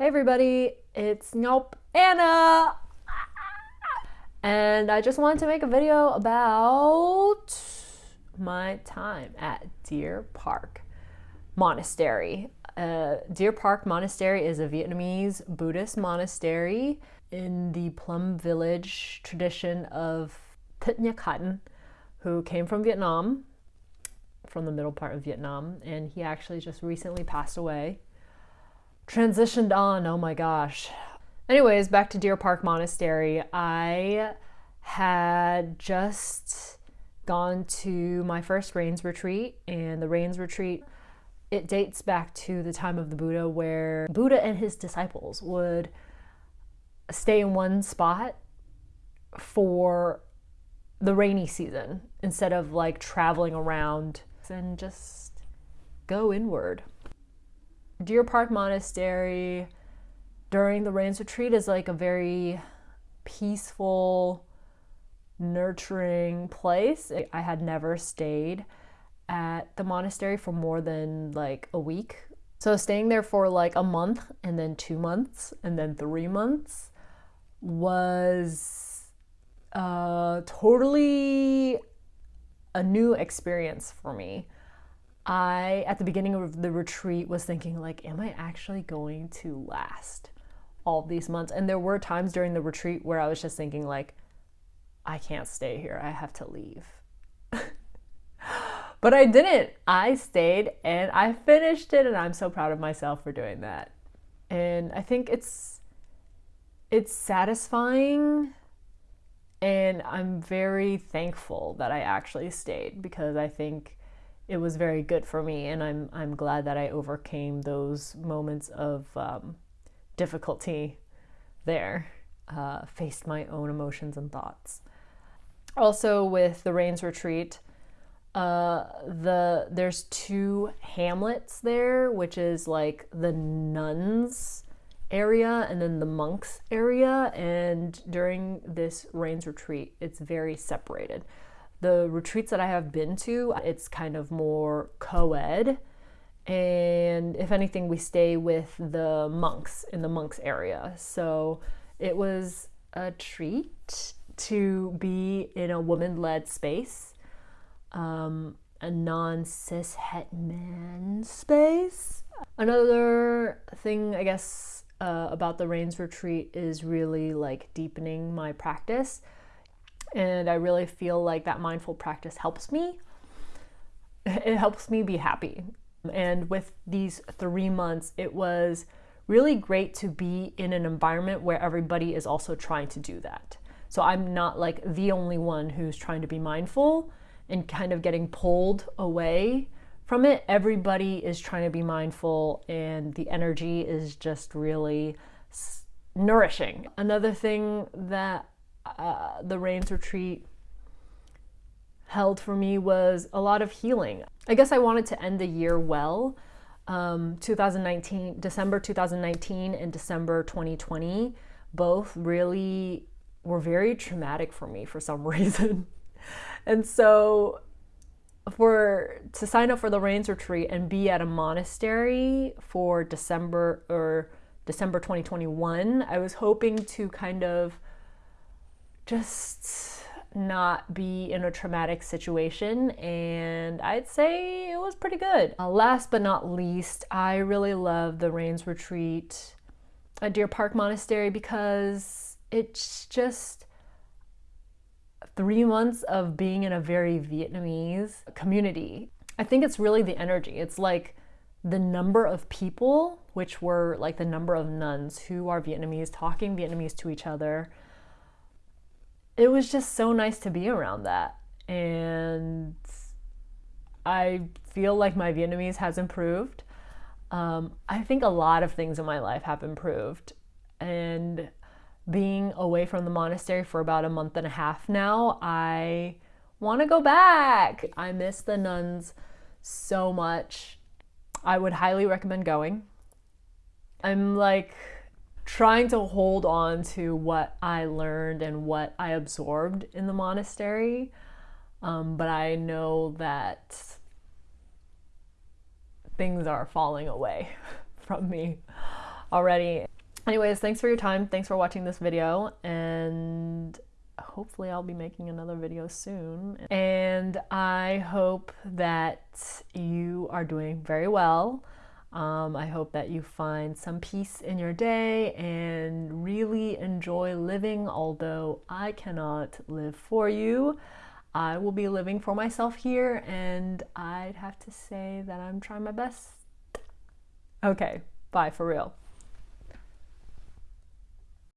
Hey everybody, it's Nope Anna! And I just wanted to make a video about my time at Deer Park Monastery. Uh, Deer Park Monastery is a Vietnamese Buddhist monastery in the Plum Village tradition of Thich Nhat Hanh, who came from Vietnam, from the middle part of Vietnam, and he actually just recently passed away transitioned on. Oh my gosh. Anyways, back to Deer Park Monastery. I had just gone to my first rains retreat, and the rains retreat it dates back to the time of the Buddha where Buddha and his disciples would stay in one spot for the rainy season instead of like traveling around and just go inward. Deer Park Monastery during the Rains Retreat is like a very peaceful, nurturing place. I had never stayed at the monastery for more than like a week. So staying there for like a month and then two months and then three months was uh, totally a new experience for me. I, at the beginning of the retreat, was thinking, like, am I actually going to last all these months? And there were times during the retreat where I was just thinking, like, I can't stay here. I have to leave. but I didn't. I stayed and I finished it, and I'm so proud of myself for doing that. And I think it's it's satisfying and I'm very thankful that I actually stayed because I think it was very good for me, and I'm I'm glad that I overcame those moments of um, difficulty there, uh, faced my own emotions and thoughts. Also, with the Rains Retreat, uh, the there's two hamlets there, which is like the nuns area and then the monks area. And during this Rains Retreat, it's very separated. The retreats that I have been to, it's kind of more co ed. And if anything, we stay with the monks in the monks area. So it was a treat to be in a woman led space, um, a non cis het man space. Another thing, I guess, uh, about the Rains retreat is really like deepening my practice. And I really feel like that mindful practice helps me. It helps me be happy. And with these three months, it was really great to be in an environment where everybody is also trying to do that. So I'm not like the only one who's trying to be mindful and kind of getting pulled away from it. Everybody is trying to be mindful, and the energy is just really nourishing. Another thing that uh, the Rains retreat held for me was a lot of healing. I guess I wanted to end the year well. Um, 2019, December 2019 and December 2020, both really were very traumatic for me for some reason. and so for to sign up for the Rains retreat and be at a monastery for December or December 2021, I was hoping to kind of just not be in a traumatic situation and I'd say it was pretty good. Uh, last but not least, I really love the Rains Retreat at Deer Park Monastery because it's just three months of being in a very Vietnamese community. I think it's really the energy. It's like the number of people, which were like the number of nuns who are Vietnamese, talking Vietnamese to each other, it was just so nice to be around that. And I feel like my Vietnamese has improved. Um, I think a lot of things in my life have improved. And being away from the monastery for about a month and a half now, I want to go back. I miss the nuns so much. I would highly recommend going. I'm like trying to hold on to what I learned and what I absorbed in the monastery. Um, but I know that things are falling away from me. already. Anyways, thanks for your time. Thanks for watching this video and hopefully I'll be making another video soon. And I hope that you are doing very well. Um, I hope that you find some peace in your day and really enjoy living, although I cannot live for you. I will be living for myself here, and I'd have to say that I'm trying my best. Okay, bye for real.